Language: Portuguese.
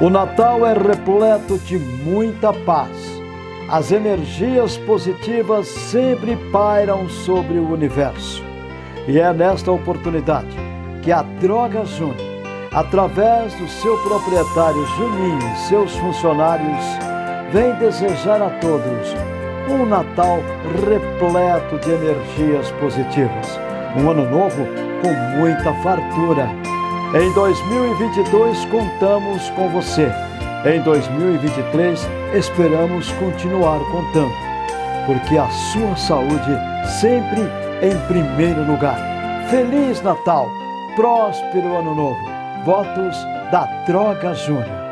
O Natal é repleto de muita paz. As energias positivas sempre pairam sobre o universo. E é nesta oportunidade que a Droga Júnior, através do seu proprietário Juninho e seus funcionários, vem desejar a todos um Natal repleto de energias positivas. Um ano novo com muita fartura em 2022 contamos com você. Em 2023 esperamos continuar contando, porque a sua saúde sempre em primeiro lugar. Feliz Natal, próspero ano novo. Votos da Droga Júnior.